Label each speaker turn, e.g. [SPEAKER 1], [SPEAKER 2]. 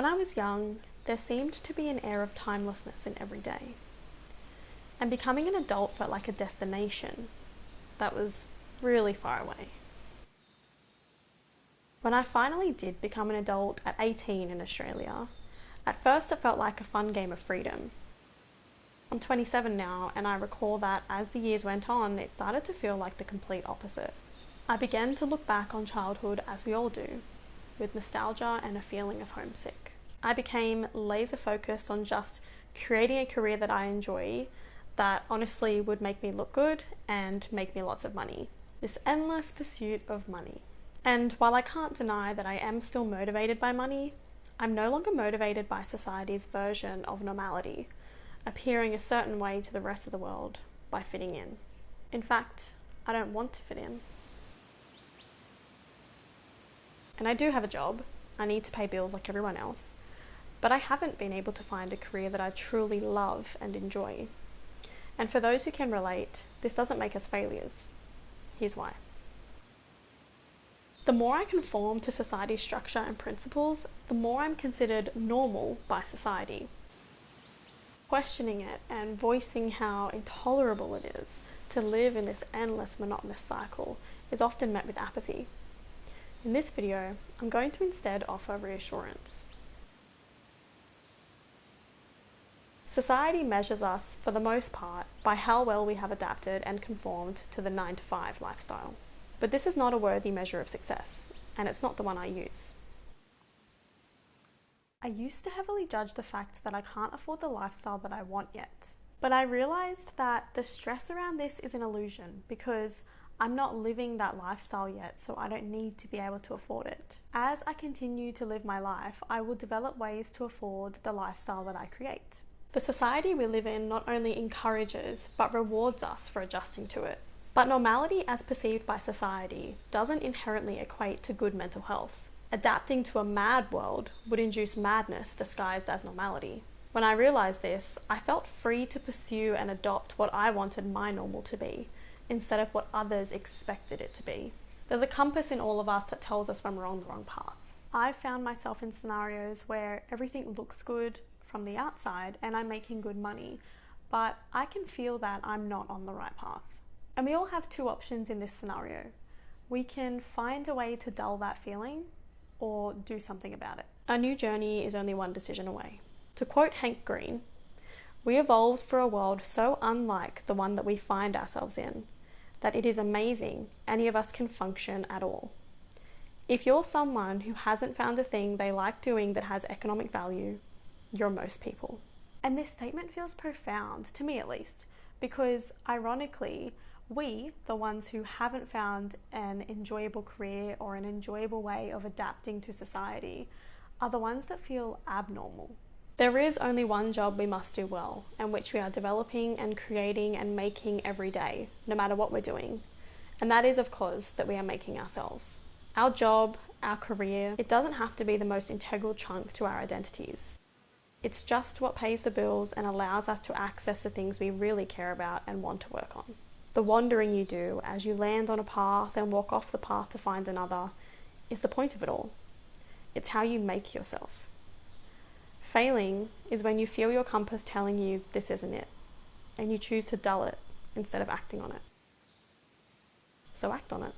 [SPEAKER 1] When I was young, there seemed to be an air of timelessness in every day. And becoming an adult felt like a destination that was really far away. When I finally did become an adult at 18 in Australia, at first it felt like a fun game of freedom. I'm 27 now and I recall that as the years went on, it started to feel like the complete opposite. I began to look back on childhood as we all do, with nostalgia and a feeling of homesick. I became laser focused on just creating a career that I enjoy that honestly would make me look good and make me lots of money. This endless pursuit of money. And while I can't deny that I am still motivated by money, I'm no longer motivated by society's version of normality, appearing a certain way to the rest of the world by fitting in. In fact, I don't want to fit in. And I do have a job, I need to pay bills like everyone else, but I haven't been able to find a career that I truly love and enjoy. And for those who can relate, this doesn't make us failures. Here's why. The more I conform to society's structure and principles, the more I'm considered normal by society. Questioning it and voicing how intolerable it is to live in this endless monotonous cycle is often met with apathy. In this video, I'm going to instead offer reassurance. Society measures us, for the most part, by how well we have adapted and conformed to the 9 to 5 lifestyle. But this is not a worthy measure of success, and it's not the one I use. I used to heavily judge the fact that I can't afford the lifestyle that I want yet. But I realized that the stress around this is an illusion because I'm not living that lifestyle yet, so I don't need to be able to afford it. As I continue to live my life, I will develop ways to afford the lifestyle that I create. The society we live in not only encourages but rewards us for adjusting to it. But normality as perceived by society doesn't inherently equate to good mental health. Adapting to a mad world would induce madness disguised as normality. When I realised this, I felt free to pursue and adopt what I wanted my normal to be, instead of what others expected it to be. There's a compass in all of us that tells us when we're on the wrong path. I've found myself in scenarios where everything looks good from the outside and I'm making good money, but I can feel that I'm not on the right path. And we all have two options in this scenario. We can find a way to dull that feeling or do something about it. Our new journey is only one decision away. To quote Hank Green, we evolved for a world so unlike the one that we find ourselves in that it is amazing any of us can function at all. If you're someone who hasn't found a thing they like doing that has economic value, you're most people. And this statement feels profound, to me at least, because ironically, we, the ones who haven't found an enjoyable career or an enjoyable way of adapting to society, are the ones that feel abnormal. There is only one job we must do well, and which we are developing and creating and making every day, no matter what we're doing. And that is, of course, that we are making ourselves. Our job, our career, it doesn't have to be the most integral chunk to our identities. It's just what pays the bills and allows us to access the things we really care about and want to work on. The wandering you do as you land on a path and walk off the path to find another is the point of it all. It's how you make yourself. Failing is when you feel your compass telling you this isn't it, and you choose to dull it instead of acting on it. So act on it.